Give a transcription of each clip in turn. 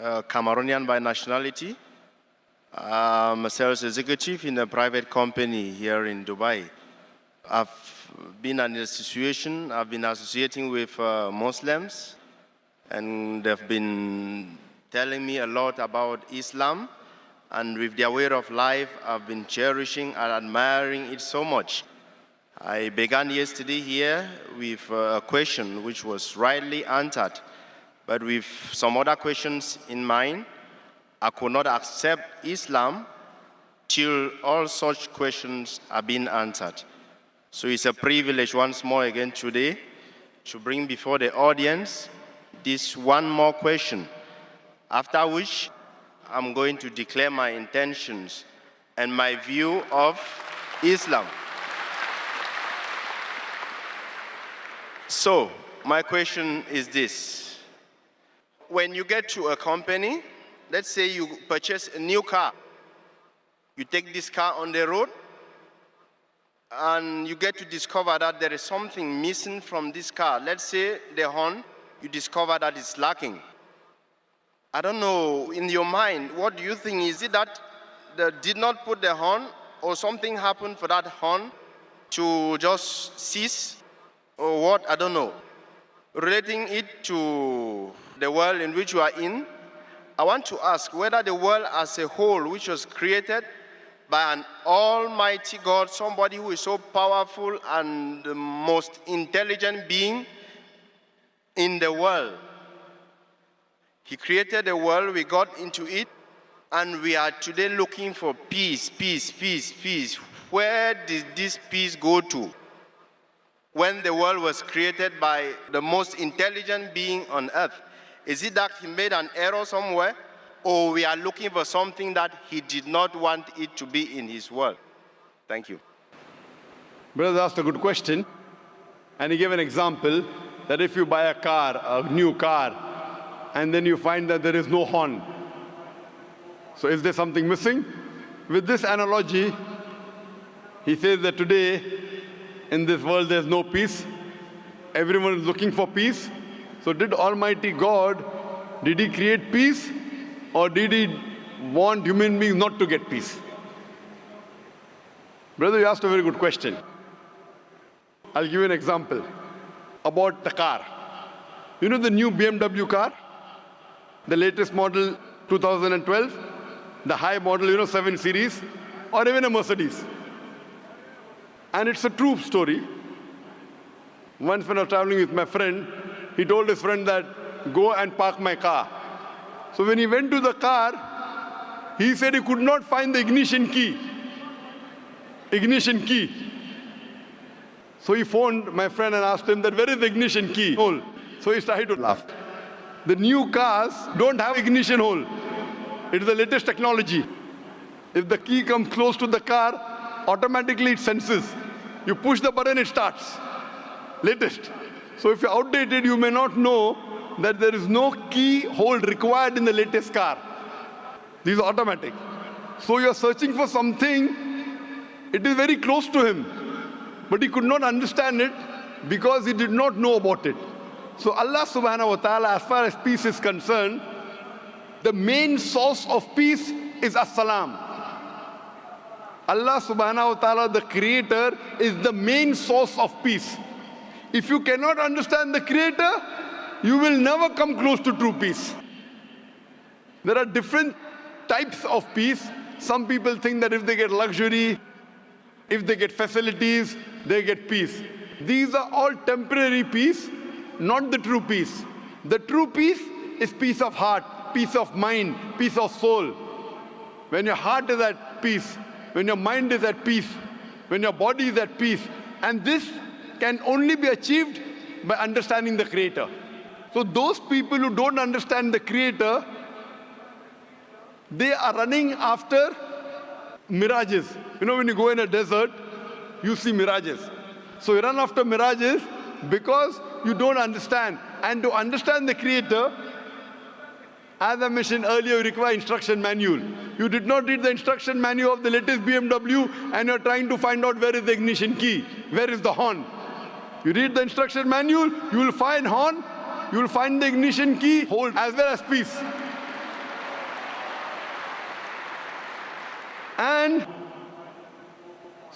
uh, Cameroonian by nationality. I'm a sales executive in a private company here in Dubai. I've been in a situation, I've been associating with uh, Muslims, and they've been telling me a lot about Islam, and with their way of life, I've been cherishing and admiring it so much. I began yesterday here with a question which was rightly answered, but with some other questions in mind. I could not accept Islam till all such questions are being answered. So it's a privilege once more again today to bring before the audience this one more question, after which I'm going to declare my intentions and my view of Islam. So, my question is this. When you get to a company, let's say you purchase a new car, you take this car on the road, and you get to discover that there is something missing from this car. Let's say the horn, you discover that it's lacking. I don't know, in your mind, what do you think? Is it that they did not put the horn or something happened for that horn to just cease? or what, I don't know. Relating it to the world in which you are in, I want to ask whether the world as a whole, which was created by an almighty God, somebody who is so powerful and the most intelligent being in the world. He created the world, we got into it, and we are today looking for peace, peace, peace, peace. Where did this peace go to? when the world was created by the most intelligent being on earth? Is it that he made an error somewhere? Or we are looking for something that he did not want it to be in his world? Thank you. Brother asked a good question. And he gave an example that if you buy a car, a new car, and then you find that there is no horn. So is there something missing? With this analogy, he says that today in this world there's no peace. Everyone is looking for peace. So did Almighty God, did he create peace or did he want human beings not to get peace? Brother, you asked a very good question. I'll give you an example about the car. You know the new BMW car? The latest model 2012? The high model, you know, 7 Series? Or even a Mercedes? And it's a true story. Once when I was traveling with my friend, he told his friend that, go and park my car. So when he went to the car, he said he could not find the ignition key. Ignition key. So he phoned my friend and asked him that, where is the ignition key hole? So he started to laugh. The new cars don't have ignition hole. It is the latest technology. If the key comes close to the car, automatically it senses. You push the button, it starts. Latest. So if you're outdated, you may not know that there is no key hold required in the latest car. These are automatic. So you're searching for something, it is very close to him. But he could not understand it because he did not know about it. So Allah subhanahu wa ta'ala, as far as peace is concerned, the main source of peace is as-salam. Allah subhanahu wa ta'ala, the creator, is the main source of peace. If you cannot understand the creator, you will never come close to true peace. There are different types of peace. Some people think that if they get luxury, if they get facilities, they get peace. These are all temporary peace, not the true peace. The true peace is peace of heart, peace of mind, peace of soul. When your heart is at peace, when your mind is at peace, when your body is at peace. And this can only be achieved by understanding the Creator. So those people who don't understand the Creator, they are running after mirages. You know, when you go in a desert, you see mirages. So you run after mirages because you don't understand. And to understand the Creator, as I mentioned earlier, you require instruction manual. You did not read the instruction manual of the latest BMW and you're trying to find out where is the ignition key, where is the horn. You read the instruction manual, you will find horn, you will find the ignition key, hold, as well as peace. And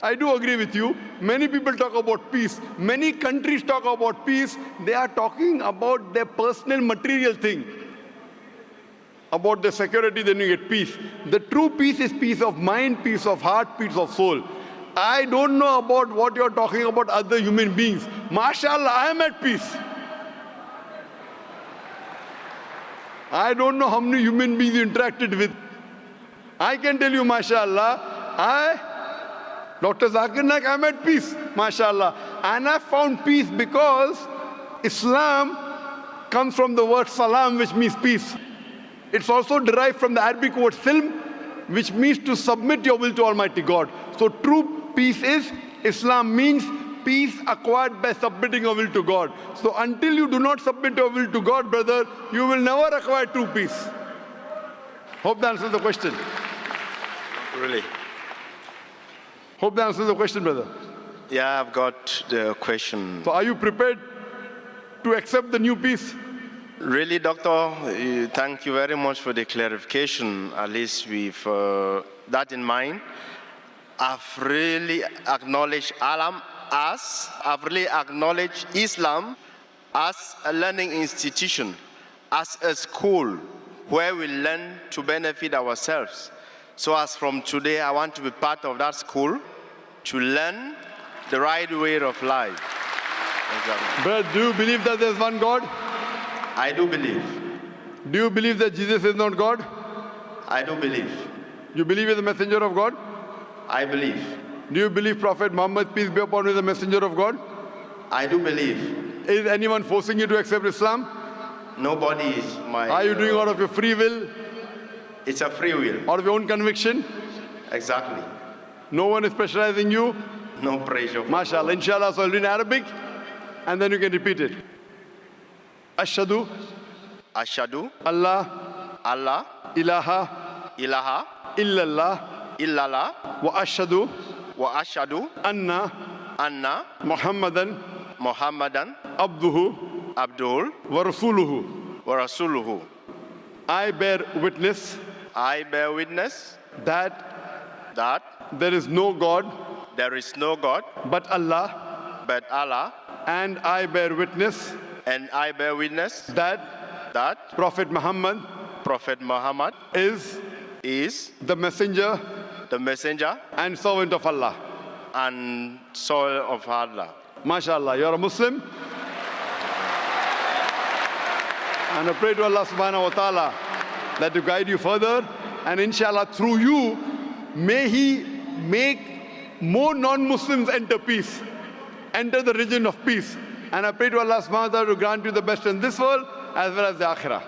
I do agree with you. Many people talk about peace. Many countries talk about peace. They are talking about their personal material thing, about their security, then you get peace. The true peace is peace of mind, peace of heart, peace of soul. I don't know about what you're talking about other human beings. MashaAllah, I am at peace. I don't know how many human beings you interacted with. I can tell you, mashallah, I, Dr. Zakir Naik, I'm at peace, mashallah. And I found peace because Islam comes from the word salam, which means peace. It's also derived from the Arabic word silm, which means to submit your will to Almighty God. So true peace is, Islam means peace acquired by submitting your will to God. So until you do not submit your will to God, brother, you will never acquire true peace. Hope that answers the question. Really? Hope that answers the question, brother. Yeah, I've got the question. So are you prepared to accept the new peace? Really, Doctor, uh, thank you very much for the clarification, at least with uh, that in mind. I've really acknowledged Alam as, I've really acknowledged Islam as a learning institution, as a school where we learn to benefit ourselves. So as from today, I want to be part of that school to learn the right way of life. Brother, do you believe that there's one God? I do believe. Do you believe that Jesus is not God? I do believe. You believe he's the messenger of God? I believe. Do you believe Prophet Muhammad, peace be upon him, is the messenger of God? I do believe. Is anyone forcing you to accept Islam? Nobody is my. Are you doing uh, out of your free will, It's a free will. out of your own conviction? Exactly. No one is pressurizing you? No pressure. MashaAllah. Inshallah, so I'll do in Arabic and then you can repeat it. Ashadu Ashadu Allah Allah ilaha ilaha illallah illallah wa ashadu wa ashadu anna anna Muhammadan Muhammadan abduhu Abdul wa rasuluhu. wa Rasuluhu. I bear witness I bear witness that that there is no God there is no God but Allah but Allah, and I bear witness and I bear witness that that Prophet Muhammad Prophet Muhammad is is the messenger the messenger and servant of Allah. and soul of Allah. MashaAllah, you're a Muslim. And I pray to Allah subhanahu wa ta'ala that to guide you further. And inshallah, through you, may He make more non-Muslims enter peace, enter the region of peace. And I pray to Allah subhanahu wa ta'ala to grant you the best in this world as well as the akhirah.